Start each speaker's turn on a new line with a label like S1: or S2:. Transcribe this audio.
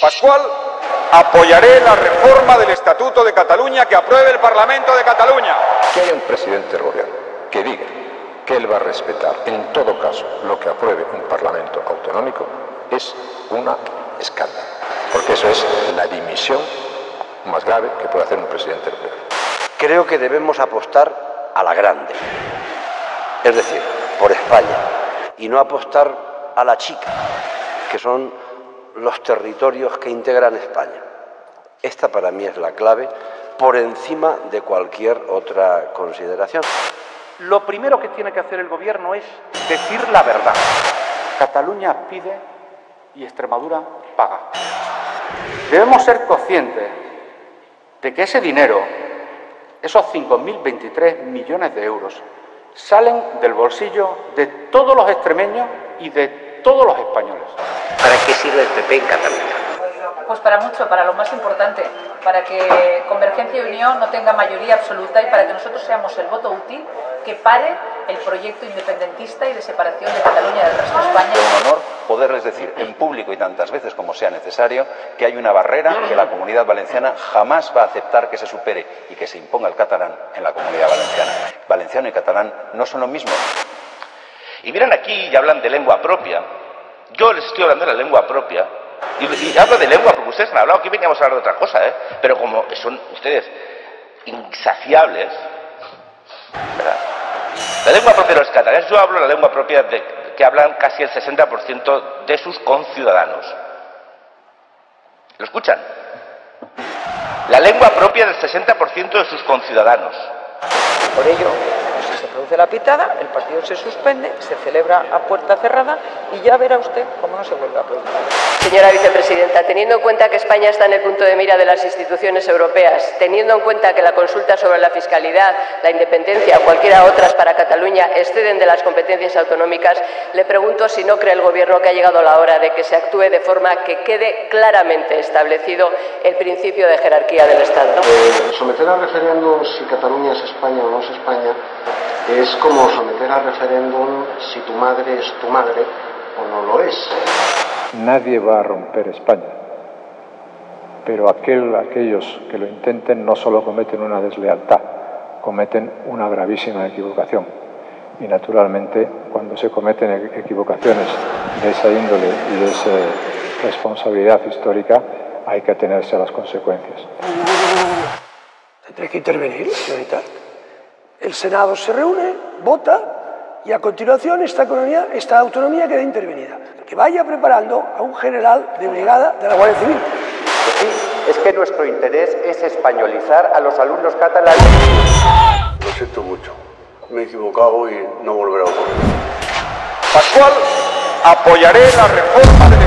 S1: Pascual, apoyaré la reforma del Estatuto de Cataluña que apruebe el Parlamento de Cataluña.
S2: Que haya un presidente del gobierno que diga que él va a respetar en todo caso lo que apruebe un Parlamento autonómico es una escándalo, porque eso es la dimisión más grave que puede hacer un presidente del gobierno.
S3: Creo que debemos apostar a la grande, es decir, por España, y no apostar a la chica, que son los territorios que integran España. Esta para mí es la clave por encima de cualquier otra consideración.
S4: Lo primero que tiene que hacer el Gobierno es decir la verdad. Cataluña pide y Extremadura paga. Debemos ser conscientes de que ese dinero, esos 5.023 millones de euros, salen del bolsillo de todos los extremeños y de todos los españoles.
S5: ¿Para qué sirve el PP en Cataluña?
S6: Pues para mucho, para lo más importante, para que Convergencia y Unión no tenga mayoría absoluta y para que nosotros seamos el voto útil que pare el proyecto independentista y de separación de Cataluña del resto de España.
S7: Es un honor poderles decir en público y tantas veces como sea necesario que hay una barrera que la comunidad valenciana jamás va a aceptar que se supere y que se imponga el catalán en la comunidad valenciana. Valenciano y catalán no son lo mismo.
S8: Y miran aquí y hablan de lengua propia. Yo les estoy hablando de la lengua propia. Y, hablo de lengua porque ustedes han hablado, aquí veníamos a hablar de otra cosa, ¿eh? Pero como son ustedes insaciables, ¿verdad? La lengua propia de los catalanes, yo hablo la lengua propia de, que hablan casi el 60% de sus conciudadanos. ¿Lo escuchan? La lengua propia del 60% de sus conciudadanos.
S9: Por ello, produce la pitada, el partido se suspende, se celebra a puerta cerrada y ya verá usted cómo no se vuelve a producir.
S10: Señora vicepresidenta, teniendo en cuenta que España está en el punto de mira de las instituciones europeas, teniendo en cuenta que la consulta sobre la fiscalidad, la independencia o cualquiera otras para Cataluña exceden de las competencias autonómicas, le pregunto si no cree el Gobierno que ha llegado la hora de que se actúe de forma que quede claramente establecido el principio de jerarquía del Estado.
S11: Eh, someter a referéndum si Cataluña es España o no es España es como someter a referéndum si tu madre es tu madre o no lo es.
S12: Nadie va a romper España, pero aquel, aquellos que lo intenten no solo cometen una deslealtad, cometen una gravísima equivocación. Y naturalmente, cuando se cometen equivocaciones de esa índole y de esa responsabilidad histórica, hay que atenerse a las consecuencias.
S13: Tendré que intervenir, señorita. El Senado se reúne, vota y a continuación esta, economía, esta autonomía queda intervenida. Que vaya preparando a un general de brigada de la Guardia Civil.
S14: Sí, es que nuestro interés es españolizar a los alumnos catalanes.
S15: Lo siento mucho. Me he equivocado y no volverá a ocurrir.
S1: Pascual, apoyaré la reforma de.